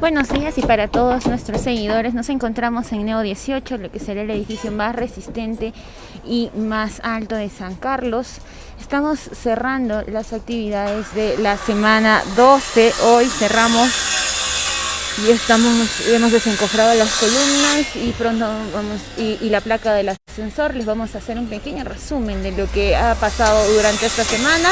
Buenos días y para todos nuestros seguidores nos encontramos en Neo 18, lo que será el edificio más resistente y más alto de San Carlos. Estamos cerrando las actividades de la semana 12. Hoy cerramos y estamos hemos desencofrado las columnas y pronto vamos y, y la placa del ascensor. Les vamos a hacer un pequeño resumen de lo que ha pasado durante esta semana.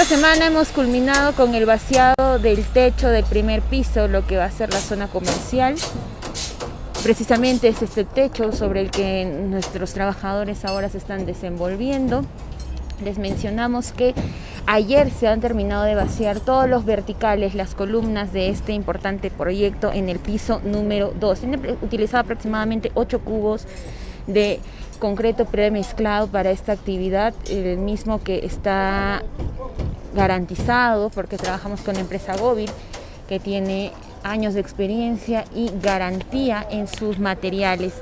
Esta semana hemos culminado con el vaciado del techo del primer piso, lo que va a ser la zona comercial. Precisamente es este techo sobre el que nuestros trabajadores ahora se están desenvolviendo. Les mencionamos que ayer se han terminado de vaciar todos los verticales, las columnas de este importante proyecto en el piso número 2. Tiene utilizado aproximadamente 8 cubos de concreto premezclado para esta actividad, el mismo que está garantizado porque trabajamos con la empresa Góvil que tiene años de experiencia y garantía en sus materiales.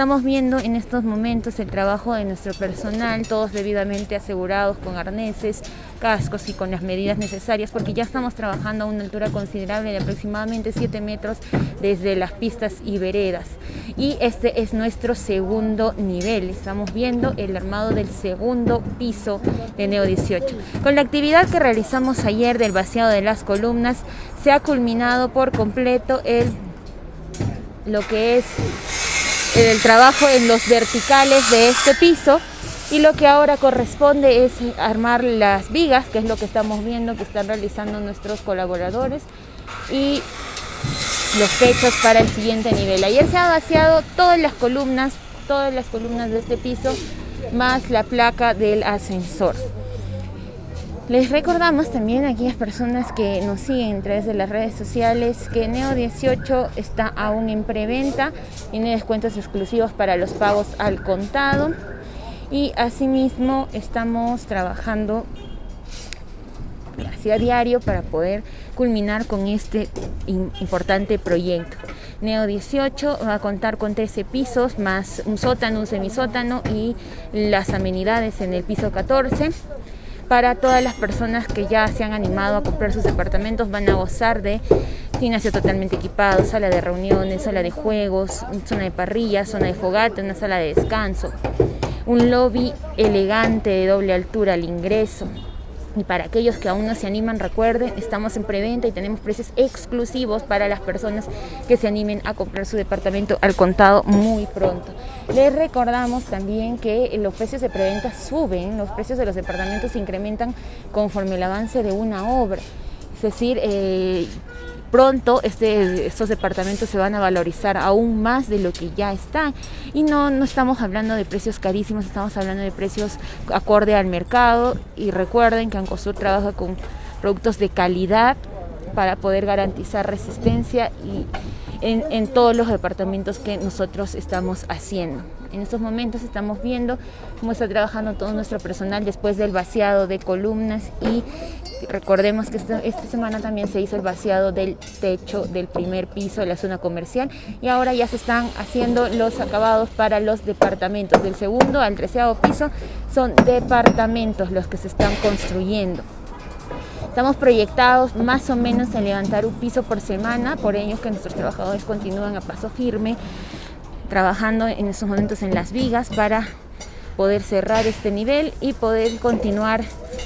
Estamos viendo en estos momentos el trabajo de nuestro personal, todos debidamente asegurados con arneses, cascos y con las medidas necesarias, porque ya estamos trabajando a una altura considerable de aproximadamente 7 metros desde las pistas y veredas. Y este es nuestro segundo nivel. Estamos viendo el armado del segundo piso de Neo 18. Con la actividad que realizamos ayer del vaciado de las columnas, se ha culminado por completo el lo que es el trabajo en los verticales de este piso y lo que ahora corresponde es armar las vigas, que es lo que estamos viendo que están realizando nuestros colaboradores y los techos para el siguiente nivel. Ayer se ha vaciado todas las columnas, todas las columnas de este piso, más la placa del ascensor. Les recordamos también a aquellas personas que nos siguen a través de las redes sociales que Neo 18 está aún en preventa, tiene descuentos exclusivos para los pagos al contado y asimismo estamos trabajando hacia diario para poder culminar con este importante proyecto. Neo 18 va a contar con 13 pisos más un sótano, un semisótano y las amenidades en el piso 14 para todas las personas que ya se han animado a comprar sus departamentos van a gozar de gimnasio totalmente equipado, sala de reuniones, sala de juegos, zona de parrilla, zona de fogata, una sala de descanso, un lobby elegante de doble altura al ingreso, y para aquellos que aún no se animan, recuerden, estamos en preventa y tenemos precios exclusivos para las personas que se animen a comprar su departamento al contado muy pronto. Les recordamos también que los precios de preventa suben, los precios de los departamentos se incrementan conforme el avance de una obra. Es decir, eh, pronto este, estos departamentos se van a valorizar aún más de lo que ya están. Y no, no estamos hablando de precios carísimos, estamos hablando de precios acorde al mercado. Y recuerden que Ancosur trabaja con productos de calidad para poder garantizar resistencia y en, todos los departamentos que nosotros estamos haciendo. En estos momentos estamos viendo cómo está trabajando todo nuestro personal después del vaciado de columnas y recordemos que esta, esta, semana también se hizo el vaciado del techo del primer piso de la zona comercial y ahora ya se están haciendo los acabados para los departamentos. Del segundo al treceavo piso son departamentos los que se están construyendo. Estamos proyectados más o menos en levantar un piso por semana, por ello que nuestros trabajadores continúan a paso firme trabajando en estos momentos en las vigas para poder cerrar este nivel y poder continuar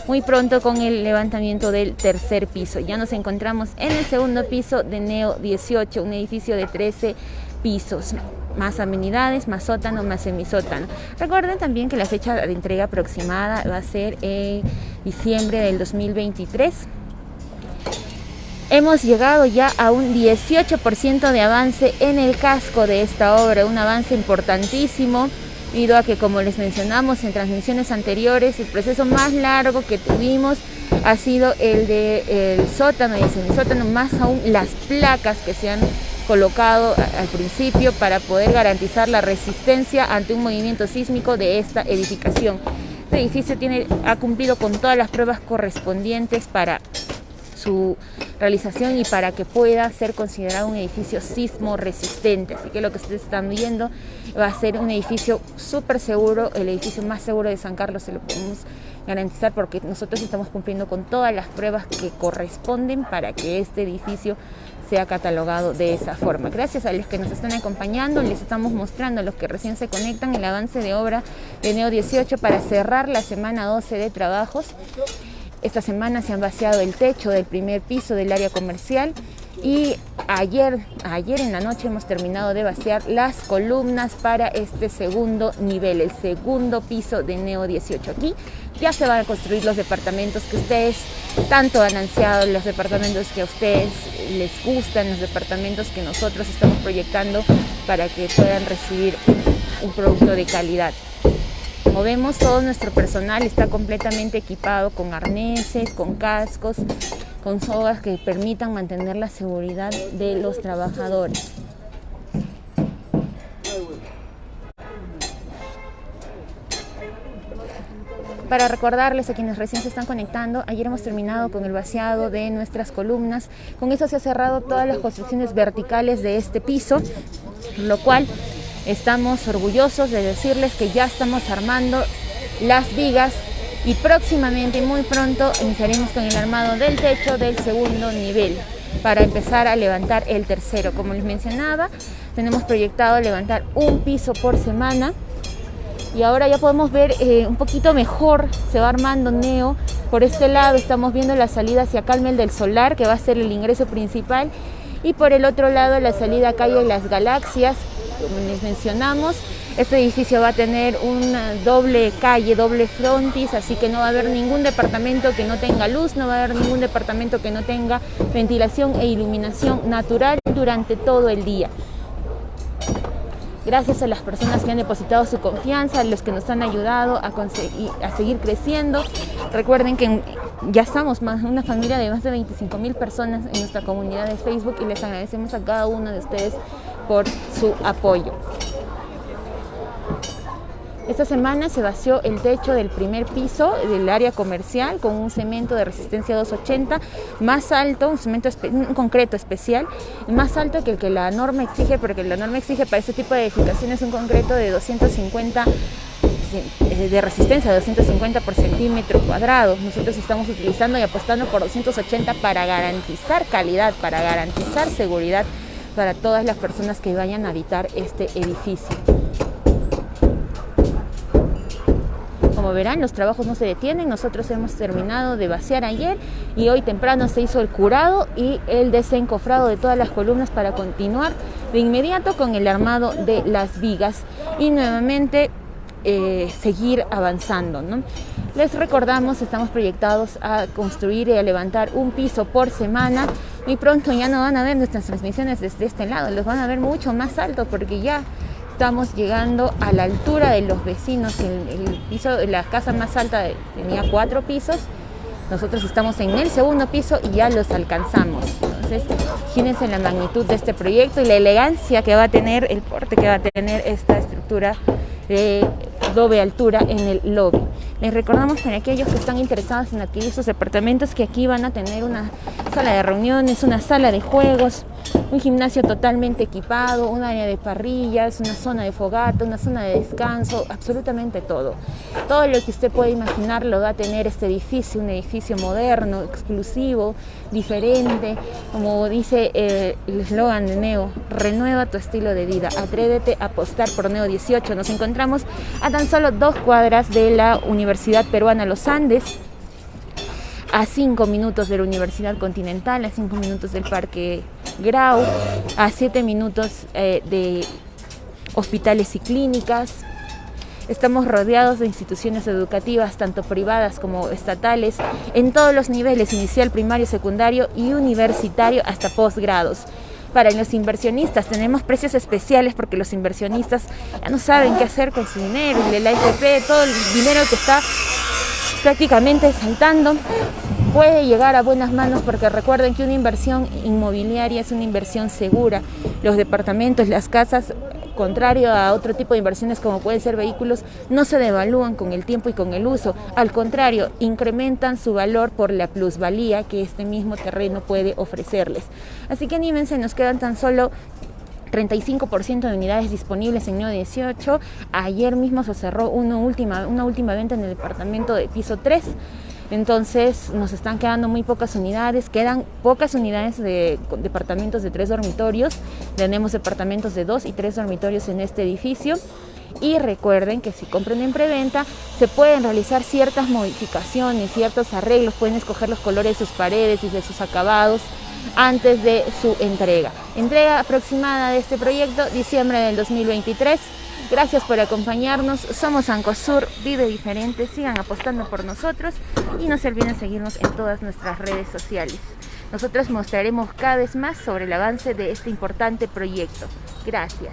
muy pronto con el levantamiento del tercer piso. Ya nos encontramos en el segundo piso de Neo 18, un edificio de 13 pisos, más amenidades, más sótano, más semisótano. Recuerden también que la fecha de entrega aproximada va a ser en diciembre del 2023 hemos llegado ya a un 18% de avance en el casco de esta obra, un avance importantísimo debido a que como les mencionamos en transmisiones anteriores, el proceso más largo que tuvimos ha sido el de el sótano y el semisótano, más aún las placas que se han colocado al principio para poder garantizar la resistencia ante un movimiento sísmico de esta edificación. Este edificio tiene, ha cumplido con todas las pruebas correspondientes para su realización y para que pueda ser considerado un edificio sismo resistente. Así que lo que ustedes están viendo va a ser un edificio súper seguro, el edificio más seguro de San Carlos, se lo podemos garantizar porque nosotros estamos cumpliendo con todas las pruebas que corresponden para que este edificio sea catalogado de esa forma. Gracias a los que nos están acompañando, les estamos mostrando a los que recién se conectan el avance de obra de Neo 18 para cerrar la semana 12 de trabajos. Esta semana se han vaciado el techo del primer piso del área comercial y ayer, ayer en la noche hemos terminado de vaciar las columnas para este segundo nivel, el segundo piso de Neo 18. Aquí ya se van a construir los departamentos que ustedes tanto han ansiado, los departamentos que a ustedes les gustan, los departamentos que nosotros estamos proyectando para que puedan recibir un producto de calidad. Como vemos, todo nuestro personal está completamente equipado con arneses, con cascos, con sogas que permitan mantener la seguridad de los trabajadores. Para recordarles a quienes recién se están conectando, ayer hemos terminado con el vaciado de nuestras columnas. Con eso se ha cerrado todas las construcciones verticales de este piso, lo cual Estamos orgullosos de decirles que ya estamos armando las vigas y próximamente, muy pronto, iniciaremos con el armado del techo del segundo nivel para empezar a levantar el tercero. Como les mencionaba, tenemos proyectado levantar un piso por semana y ahora ya podemos ver eh, un poquito mejor, se va armando Neo. Por este lado estamos viendo la salida hacia Calmel del Solar, que va a ser el ingreso principal, y por el otro lado la salida a calle Las Galaxias, como les mencionamos. Este edificio va a tener una doble calle, doble frontis, así que no va a haber ningún departamento que no tenga luz, no va a haber ningún departamento que no tenga ventilación e iluminación natural durante todo el día. Gracias a las personas que han depositado su confianza, a los que nos han ayudado a, a seguir creciendo. Recuerden que ya estamos más, una familia de más de 25 mil personas en nuestra comunidad de Facebook y les agradecemos a cada uno de ustedes por su apoyo. Esta semana se vació el techo del primer piso del área comercial con un cemento de resistencia 280 más alto, un cemento un concreto especial, más alto que el que la norma exige, porque la norma exige para este tipo de edificaciones un concreto de 250 eh, de resistencia de 250 por centímetro cuadrado. Nosotros estamos utilizando y apostando por 280 para garantizar calidad, para garantizar seguridad para todas las personas que vayan a habitar este edificio. Como verán, los trabajos no se detienen. Nosotros hemos terminado de vaciar ayer y hoy temprano se hizo el curado y el desencofrado de todas las columnas para continuar de inmediato con el armado de las vigas y nuevamente eh, seguir avanzando. Les recordamos, estamos proyectados a construir y a levantar un piso por semana. Muy pronto ya no van a ver nuestras transmisiones desde este lado, los van a ver mucho más alto porque ya estamos llegando a la altura de los vecinos. El, piso, la casa más alta tenía cuatro pisos. Nosotros estamos en el segundo piso y ya los alcanzamos. Entonces, imagínense la magnitud de este proyecto y la elegancia que va a tener, el porte que va a tener esta estructura de doble altura en el lobby. Les recordamos para aquellos que están interesados en adquirir sus departamentos que aquí van a tener una sala de reuniones, una sala de juegos, un gimnasio totalmente equipado, un área de parrillas, una zona de fogata, una zona de descanso, absolutamente todo. Todo lo que usted puede imaginar lo va a tener este edificio, un edificio moderno, exclusivo, diferente, como dice eh, el eslogan de Neo, renueva tu estilo de vida, atrévete a apostar por Neo 18. Nos encontramos a tan solo dos cuadras de la Universidad Peruana Los Andes, a cinco minutos de la Universidad Continental, a cinco minutos del Parque Grau, a siete minutos eh, de hospitales y clínicas. Estamos rodeados de instituciones educativas, tanto privadas como estatales, en todos los niveles, inicial, primario, secundario y universitario hasta posgrados para los inversionistas. Tenemos precios especiales porque los inversionistas ya no saben qué hacer con su dinero, el AFP, todo el dinero que está prácticamente saltando puede llegar a buenas manos porque recuerden que una inversión inmobiliaria es una inversión segura. Los departamentos, las casas contrario a otro tipo de inversiones como pueden ser vehículos, no se devalúan con el tiempo y con el uso. Al contrario, incrementan su valor por la plusvalía que este mismo terreno puede ofrecerles. Así que anímense, nos quedan tan solo 35% de unidades disponibles en Neo 18. Ayer mismo se cerró una última, una última venta en el departamento de piso 3 Entonces nos están quedando muy pocas unidades, quedan pocas unidades de departamentos de tres dormitorios, tenemos departamentos de dos y tres dormitorios en este edificio y recuerden que si compran en preventa se pueden realizar ciertas modificaciones, ciertos arreglos, pueden escoger los colores de sus paredes y de sus acabados antes de su entrega. Entrega aproximada de este proyecto diciembre del 2023. Gracias por acompañarnos. Somos Ancosur, vive diferente. Sigan apostando por nosotros y no se olviden seguirnos en todas nuestras redes sociales. Nosotros mostraremos cada vez más sobre el avance de este importante proyecto. Gracias.